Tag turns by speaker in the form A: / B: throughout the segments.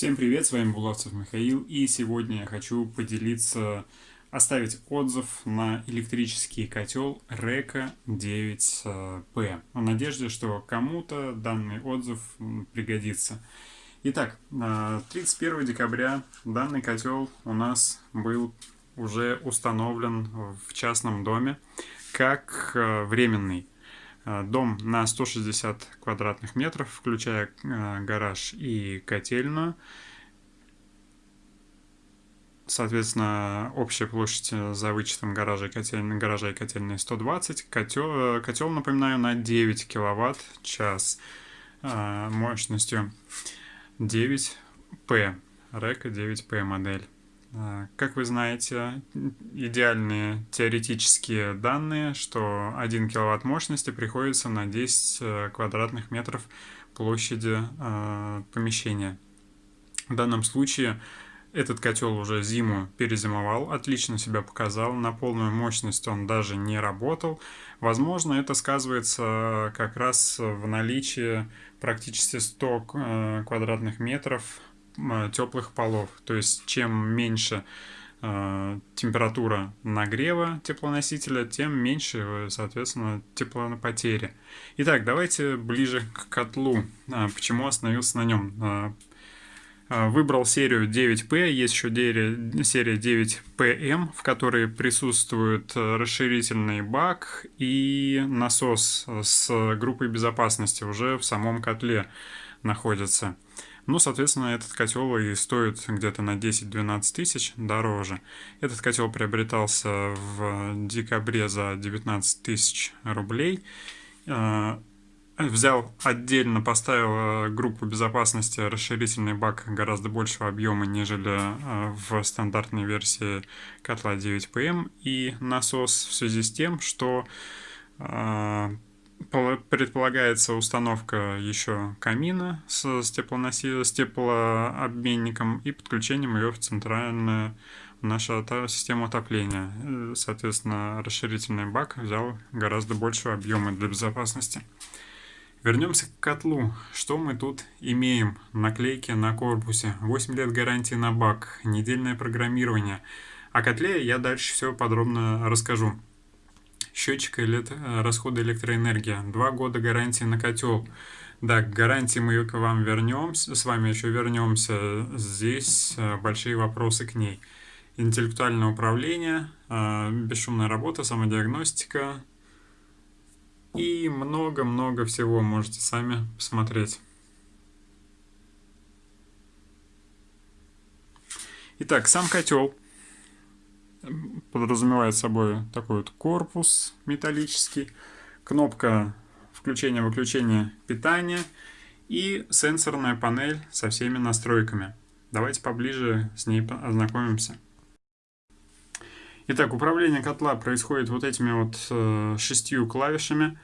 A: Всем привет, с вами Булавцев Михаил, и сегодня я хочу поделиться, оставить отзыв на электрический котел Река 9P, в надежде, что кому-то данный отзыв пригодится. Итак, 31 декабря данный котел у нас был уже установлен в частном доме как э, временный. Э, дом на 160 квадратных метров, включая э, гараж и котельную. Соответственно, общая площадь э, за вычетом гаража и котельной, гаража и котельной 120. Котел, котел, напоминаю, на 9 киловатт час мощностью 9P. Река 9P модель. А, как вы знаете, идеальные теоретические данные, что 1 киловатт мощности приходится на 10 э, квадратных метров площади э, помещения. В данном случае этот котел уже зиму перезимовал, отлично себя показал, на полную мощность он даже не работал. Возможно, это сказывается как раз в наличии практически 100 э, квадратных метров теплых полов. То есть чем меньше э, температура нагрева теплоносителя, тем меньше, соответственно, теплопотери. Итак, давайте ближе к котлу. А, почему остановился на нем? А, а, выбрал серию 9P, есть еще серия 9PM, в которой присутствует расширительный бак и насос с группой безопасности уже в самом котле находится. Ну, соответственно, этот котел и стоит где-то на 10-12 тысяч дороже. Этот котел приобретался в декабре за 19 тысяч рублей. А, взял отдельно, поставил э, группу безопасности расширительный бак гораздо большего объема, нежели э, в стандартной версии котла 9PM. И насос в связи с тем, что предполагается установка еще камина с, с, теплоноси... с теплообменником и подключением ее в центральную нашу систему отопления. Э, соответственно, расширительный бак взял гораздо больше объема для безопасности. Вернемся к котлу. Что мы тут имеем? Наклейки на корпусе, 8 лет гарантии на бак, недельное программирование. О котле я дальше все подробно расскажу счетчик элект... Э, расхода электроэнергии, два года гарантии на котел. Да, к гарантии мы к вам вернемся, с вами еще вернемся. Здесь э, большие вопросы к ней. Интеллектуальное управление, э, бесшумная работа, самодиагностика и много-много всего можете сами посмотреть. Итак, сам котел подразумевает собой такой вот корпус металлический, кнопка включения-выключения питания и сенсорная панель со всеми настройками. Давайте поближе с ней ознакомимся. Итак, управление котла происходит вот этими вот э, шестью клавишами.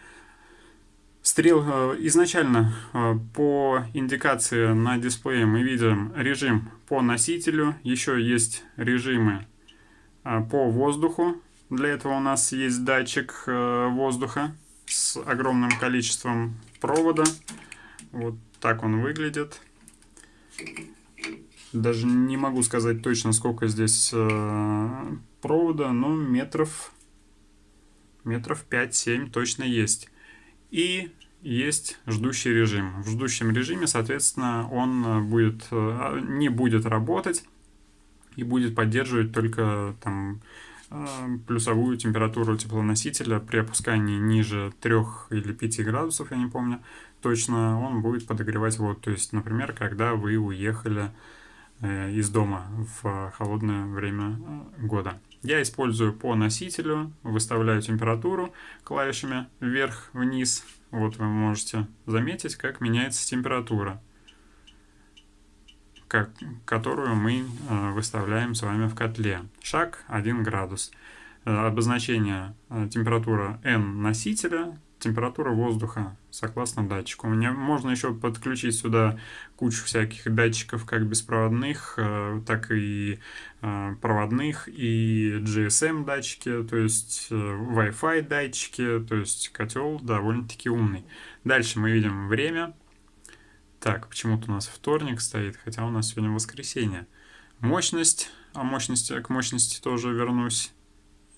A: Стрел э, изначально э, по индикации на дисплее мы видим режим по носителю, еще есть режимы по воздуху. Для этого у нас есть датчик э, воздуха с огромным количеством провода. Вот так он выглядит. Даже не могу сказать точно, сколько здесь э, провода, но метров, метров 5-7 точно есть. И есть ждущий режим. В ждущем режиме, соответственно, он будет, э, не будет работать и будет поддерживать только там а, плюсовую температуру теплоносителя при опускании ниже 3 или 5 градусов, я не помню точно, он будет подогревать воду. То есть, например, когда вы уехали э, из дома в холодное время э, года. Я использую по носителю, выставляю температуру клавишами вверх-вниз. Вот вы можете заметить, как меняется температура как, которую мы э, выставляем с вами в котле. Шаг 1 градус. Э, обозначение э, температура N носителя, температура воздуха согласно датчику. Мне можно еще подключить сюда кучу всяких датчиков, как беспроводных, так и проводных, и GSM датчики, то есть Wi-Fi датчики, то есть котел довольно-таки умный. Дальше мы видим время, Так, почему-то у нас вторник стоит, хотя у нас сегодня воскресенье. Мощность, а мощности, к мощности тоже вернусь.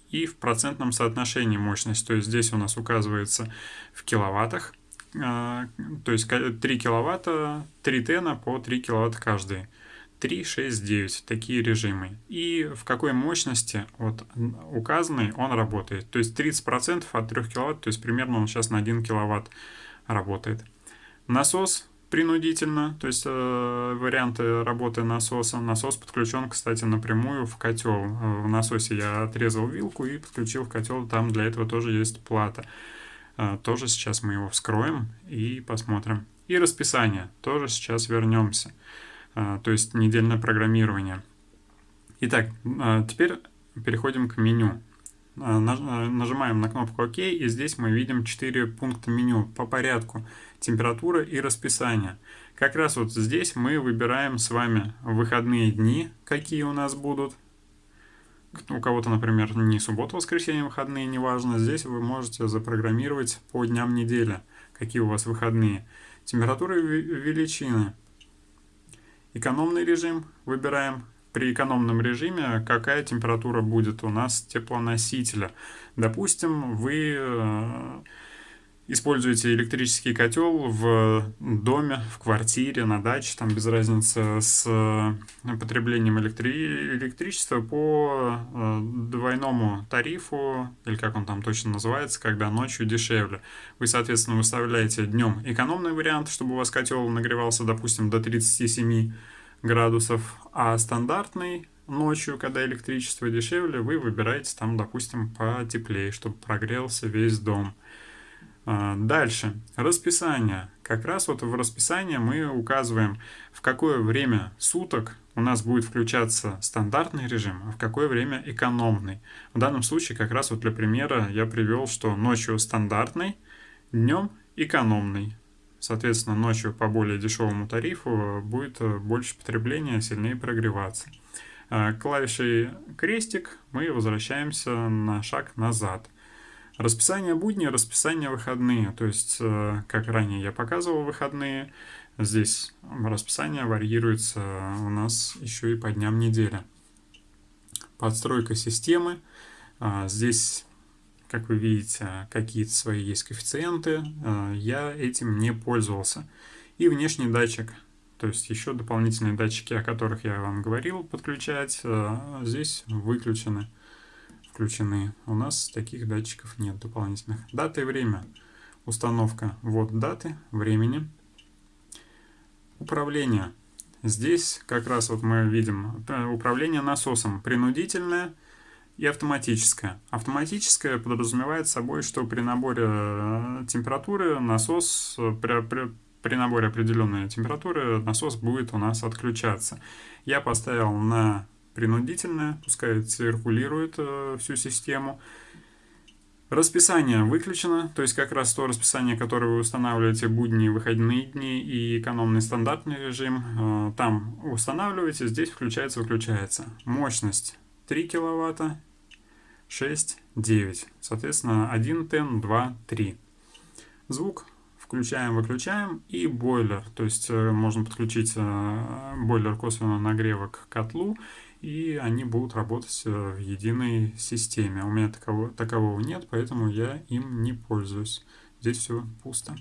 A: И в процентном соотношении мощность, то есть здесь у нас указывается в киловаттах, а, то есть 3 киловатта, 3 тена по 3 киловатта каждый. 3, 6, 9, такие режимы. И в какой мощности вот указанный он работает. То есть 30% от 3 киловатт, то есть примерно он сейчас на 1 киловатт работает. Насос принудительно, то есть э, варианты работы насоса. Насос подключен, кстати, напрямую в котел. Э, в насосе я отрезал вилку и подключил в котел, там для этого тоже есть плата. Э, тоже сейчас мы его вскроем и посмотрим. И расписание, тоже сейчас вернемся. А, то есть недельное программирование. Итак, а, теперь переходим к меню. А, нажимаем на кнопку ОК, и здесь мы видим 4 пункта меню по порядку. Температура и расписание. Как раз вот здесь мы выбираем с вами выходные дни, какие у нас будут. У кого-то, например, не суббота, воскресенье, выходные, неважно. Здесь вы можете запрограммировать по дням недели, какие у вас выходные. Температура и величины. Экономный режим выбираем. При экономном режиме какая температура будет у нас теплоносителя. Допустим, вы э, используете электрический котел в доме, в квартире, на даче, там без разницы, с э, потреблением электри... электричества по э, двойному тарифу, или как он там точно называется, когда ночью дешевле. Вы, соответственно, выставляете днем экономный вариант, чтобы у вас котел нагревался, допустим, до 37 градусов, а стандартный ночью, когда электричество дешевле, вы выбираете там, допустим, потеплее, чтобы прогрелся весь дом. А, дальше. Расписание. Как раз вот в расписании мы указываем, в какое время суток у нас будет включаться стандартный режим, а в какое время экономный. В данном случае как раз вот для примера я привел, что ночью стандартный, днем экономный. Соответственно, ночью по более дешевому тарифу будет больше потребления, сильнее прогреваться. А, клавишей крестик мы возвращаемся на шаг назад – Расписание будни, расписание выходные. То есть, э, как ранее я показывал выходные, здесь расписание варьируется у нас еще и по дням недели. Подстройка системы. Здесь, как вы видите, какие-то свои есть коэффициенты. А, я этим не пользовался. И внешний датчик. То есть еще дополнительные датчики, о которых я вам говорил, подключать, а, здесь выключены включены. У нас таких датчиков нет дополнительных. Дата и время. Установка. Вот даты, времени. Управление. Здесь как раз вот мы видим э, управление насосом принудительное и автоматическое. Автоматическое подразумевает собой, что при наборе э, температуры насос, э, при, при, при наборе определенной температуры насос будет у нас отключаться. Я поставил на принудительная, пускай циркулирует э, всю систему. Расписание выключено, то есть как раз то расписание, которое вы устанавливаете будни, выходные дни и экономный стандартный режим, э, там устанавливаете, здесь включается, выключается. Мощность 3 киловатта, 6, 9. Соответственно, 1 тен, 2, 3. Звук включаем, выключаем и бойлер. То есть э, можно подключить э, бойлер косвенного нагрева к котлу и они будут работать э, в единой системе. У меня такового, такового нет, поэтому я им не пользуюсь. Здесь все пусто.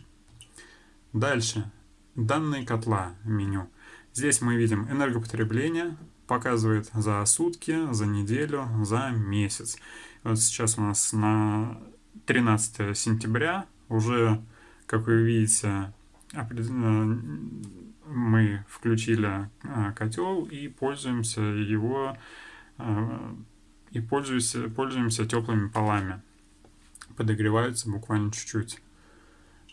A: Дальше. Данные котла меню. Здесь мы видим энергопотребление, показывает за сутки, за неделю, за месяц. Вот сейчас у нас на 13 сентября, уже, как вы видите, мы включили а, котел и пользуемся его а, и пользуемся, пользуемся теплыми полами. Подогреваются буквально чуть-чуть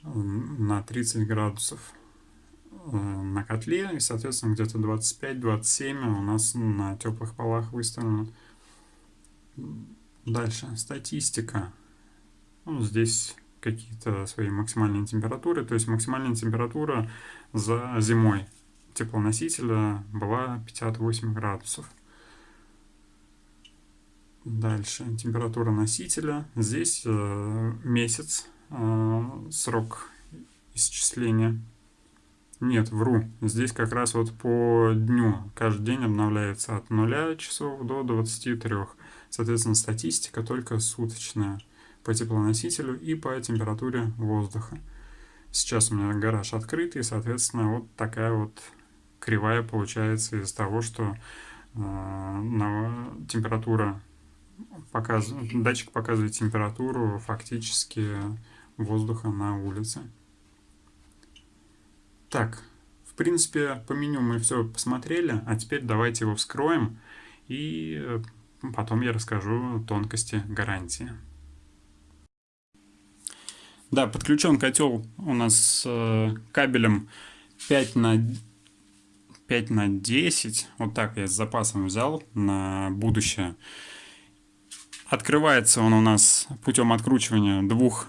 A: на 30 градусов на котле, и, соответственно, где-то 25-27 у нас на теплых полах выставлено. Дальше, статистика. Ну, здесь какие-то свои максимальные температуры. То есть максимальная температура за зимой теплоносителя была 58 градусов. Дальше температура носителя. Здесь э, месяц, э, срок исчисления. Нет, вру. Здесь как раз вот по дню. Каждый день обновляется от 0 часов до 23. Соответственно, статистика только суточная по теплоносителю и по температуре воздуха. Сейчас у меня гараж открытый, и, соответственно, вот такая вот кривая получается из того, что э, на, температура показывает, датчик показывает температуру фактически воздуха на улице. Так, в принципе, по меню мы все посмотрели, а теперь давайте его вскроем, и э, потом я расскажу тонкости гарантии. Да, подключен котел у нас э, кабелем 5 на 5 на 10. Вот так я с запасом взял на будущее. Открывается он у нас путем откручивания двух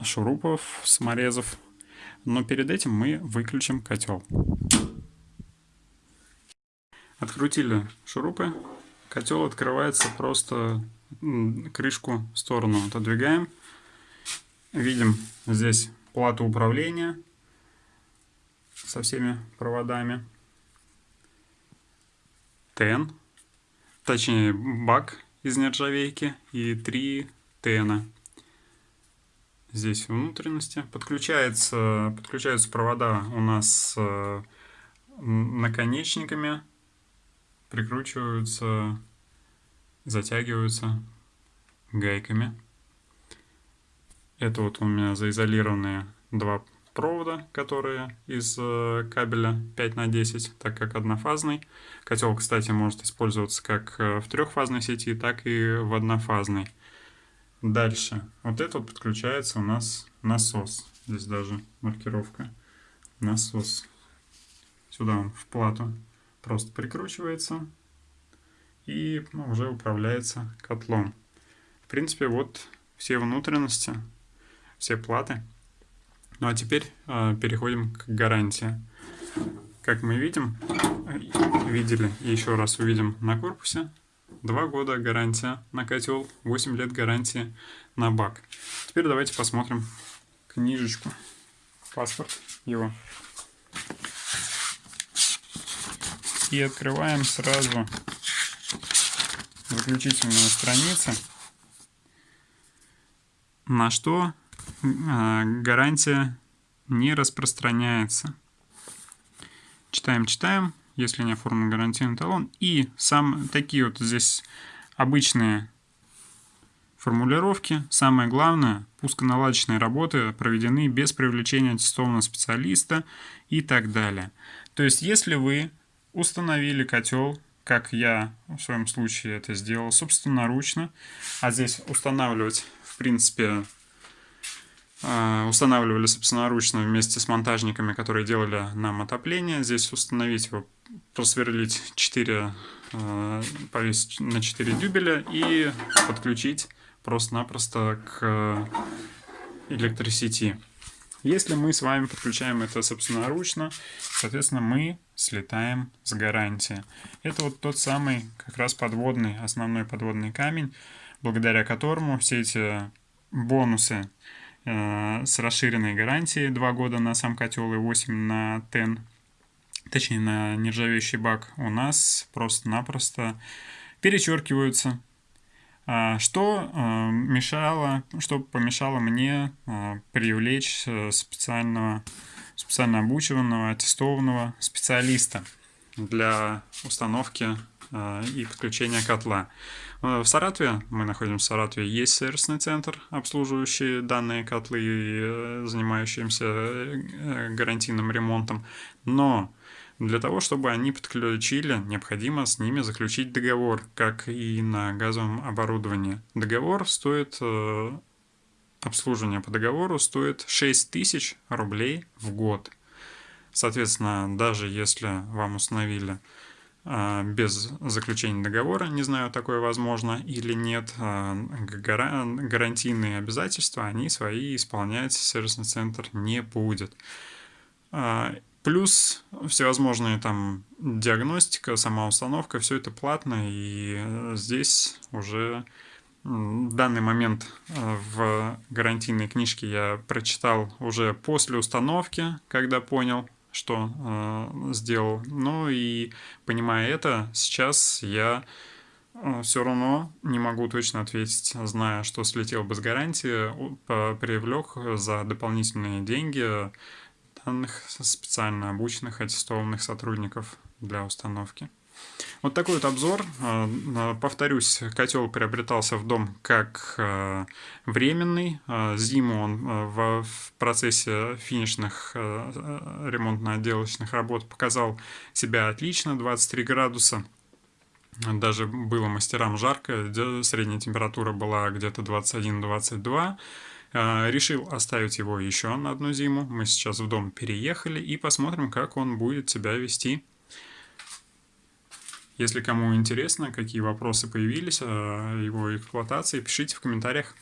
A: шурупов, саморезов но перед этим мы выключим котел. Открутили шурупы. Котел открывается просто крышку в сторону отодвигаем. Видим здесь плату управления со всеми проводами. ТН, точнее бак из нержавейки и три ТНа здесь внутренности. Подключается, подключаются провода у нас с наконечниками, прикручиваются, затягиваются гайками. Это вот у меня заизолированные два провода, которые из э, кабеля 5 на 10, так как однофазный. Котел, кстати, может использоваться как э, в трехфазной сети, так и в однофазной. Дальше. Вот это вот подключается у нас насос. Здесь даже маркировка. Насос. Сюда он в плату просто прикручивается и ну, уже управляется котлом. В принципе, вот все внутренности, все платы. Ну а теперь э, переходим к гарантии. Как мы видим, видели и еще раз увидим на корпусе, 2 года гарантия на котел, 8 лет гарантии на бак. Теперь давайте посмотрим книжечку, паспорт его. И открываем сразу заключительную страницу, на что э, гарантия не распространяется. Читаем, читаем если не оформлен гарантийный талон. И сам, такие вот здесь обычные формулировки. Самое главное, пусконаладочные работы проведены без привлечения аттестованного специалиста и так далее. То есть, если вы установили котел, как я в своем случае это сделал собственноручно, а здесь устанавливать, в принципе, а, устанавливали собственноручно вместе с монтажниками, которые делали нам отопление. Здесь установить его просверлить 4, э, повесить на 4 дюбеля и подключить просто-напросто к электросети. Если мы с вами подключаем это собственноручно, соответственно, мы слетаем с гарантии. Это вот тот самый как раз подводный, основной подводный камень, благодаря которому все эти бонусы э, с расширенной гарантией 2 года на сам котел и 8 на TEN точнее на нержавеющий бак, у нас просто-напросто перечеркиваются. А, что а, мешало, что помешало мне а, привлечь э, специального, специально обученного, аттестованного специалиста для установки и подключения котла. Э, в Саратове, мы находимся в Саратове, есть сервисный центр, обслуживающий данные котлы и э, занимающимся гарантийным ремонтом, но для того, чтобы они подключили, необходимо с ними заключить договор, как и на газовом оборудовании. Договор стоит, э, обслуживание по договору стоит 6 тысяч рублей в год. Соответственно, даже если вам установили э, без заключения договора, не знаю, такое возможно или нет, э, гарантийные обязательства, они свои исполнять сервисный центр не будет. Плюс всевозможные там диагностика, сама установка, все это платно, и здесь уже данный момент э, в гарантийной книжке я прочитал уже после установки, когда понял, что э, сделал. Ну и понимая это, сейчас я э, все равно не могу точно ответить, зная, что слетел без гарантии, привлек за дополнительные деньги данных специально обученных аттестованных сотрудников для установки. Вот такой вот обзор. А, повторюсь, котел приобретался в дом как а, временный. А, зиму он в процессе финишных ремонтно-отделочных работ показал себя отлично, 23 градуса. Даже было мастерам жарко, средняя температура была где-то 21-22. Решил оставить его еще на одну зиму. Мы сейчас в дом переехали и посмотрим, как он будет себя вести если кому интересно, какие вопросы появились о его эксплуатации, пишите в комментариях.